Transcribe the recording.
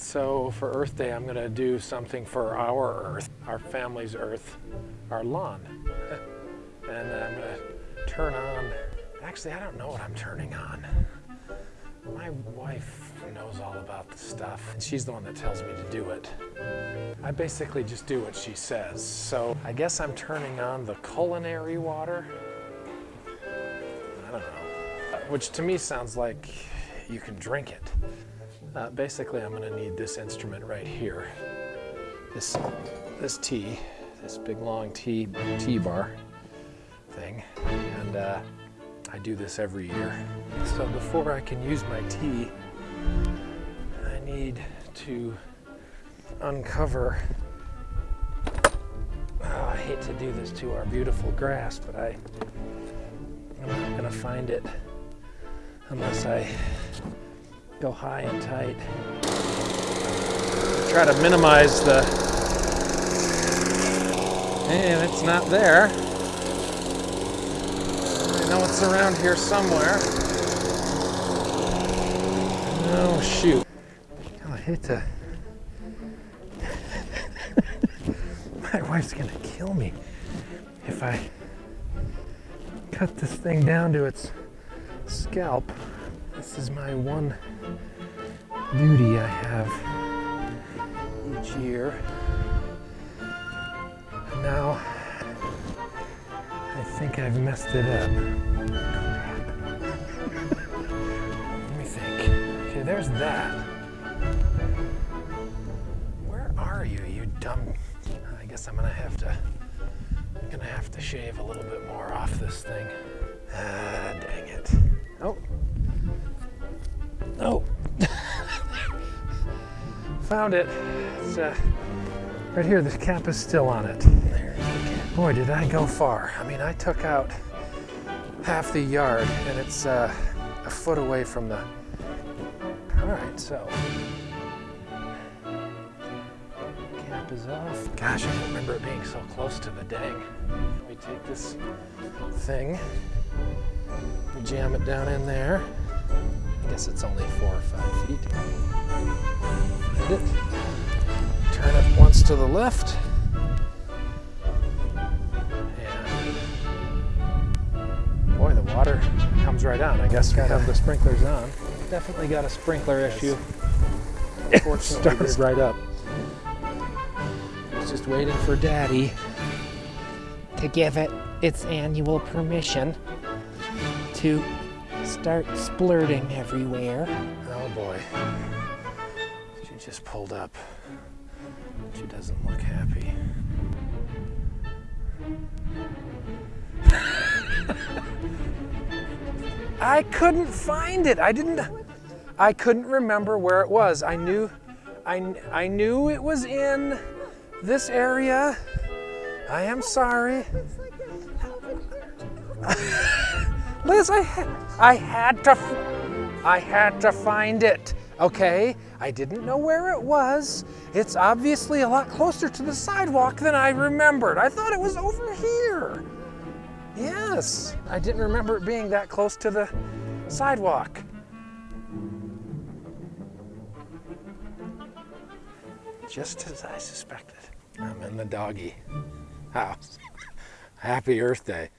so for Earth Day, I'm gonna do something for our Earth, our family's Earth, our lawn. and I'm gonna turn on, actually, I don't know what I'm turning on. My wife knows all about the stuff, and she's the one that tells me to do it. I basically just do what she says. So I guess I'm turning on the culinary water. I don't know. Which to me sounds like you can drink it. Uh, basically, I'm gonna need this instrument right here. This, this T, this big long T, T-bar thing. And uh, I do this every year. So before I can use my T, I need to uncover, oh, I hate to do this to our beautiful grass, but I, I'm not gonna find it unless I go high and tight. Try to minimize the, and it's not there. I know it's around here somewhere. Oh shoot. I hate to. My wife's gonna kill me if I cut this thing down to its scalp. This is my one duty I have each year. And now I think I've messed it up. Let me think. Okay, there's that. Where are you, you dumb? I guess I'm gonna have to. I'm gonna have to shave a little bit more off this thing. Ah, dang it. Oh. Oh. Found it. It's uh, right here. The cap is still on it. Boy, did I go far. I mean, I took out half the yard and it's uh, a foot away from the... All right, so... Cap is off. Gosh, I remember it being so close to the dang. We take this thing, jam it down in there. Guess it's only four or five feet. Find it. Turn it once to the left. And boy, the water comes right on. I guess we have the sprinklers on. Definitely got a sprinkler issue. Fortunately, started right up. It's just waiting for Daddy to give it its annual permission to start splurting everywhere. Oh boy. She just pulled up. She doesn't look happy. I couldn't find it. I didn't I couldn't remember where it was. I knew I I knew it was in this area. I am sorry. Liz, I, I had to, I had to find it, okay? I didn't know where it was. It's obviously a lot closer to the sidewalk than I remembered. I thought it was over here. Yes, I didn't remember it being that close to the sidewalk. Just as I suspected. I'm in the doggy house. Happy Earth Day.